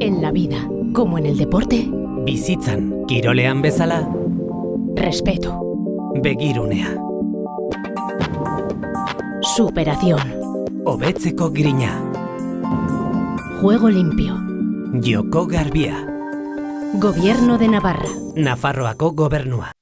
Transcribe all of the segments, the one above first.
En la vida, como en el deporte, Bizitzan, kirolean bezala, respeto, begirunea, superación, hobetzeko grina, juego limpio, joko garbia, gobierno de Navarra, Nafarroako gobernua.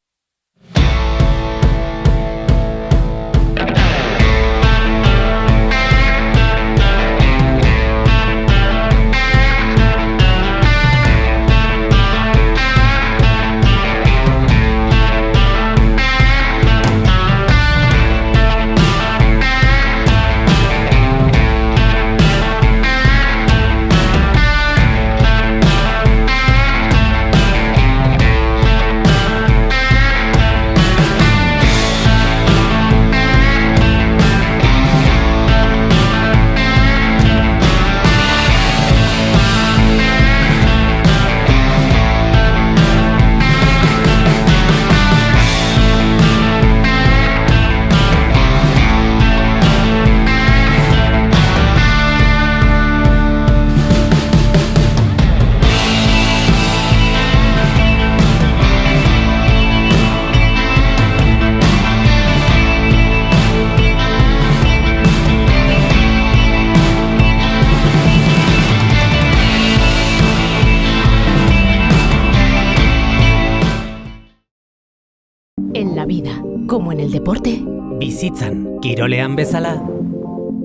En la vida, como en el deporte, Bizitzan, kirolean bezala,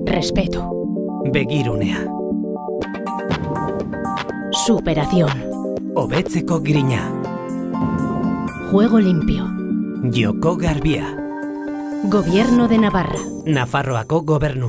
respeto, begirunea, superación, hobetzeko grina, juego limpio, joko garbia, gobierno de Navarra, Nafarroako gobernua.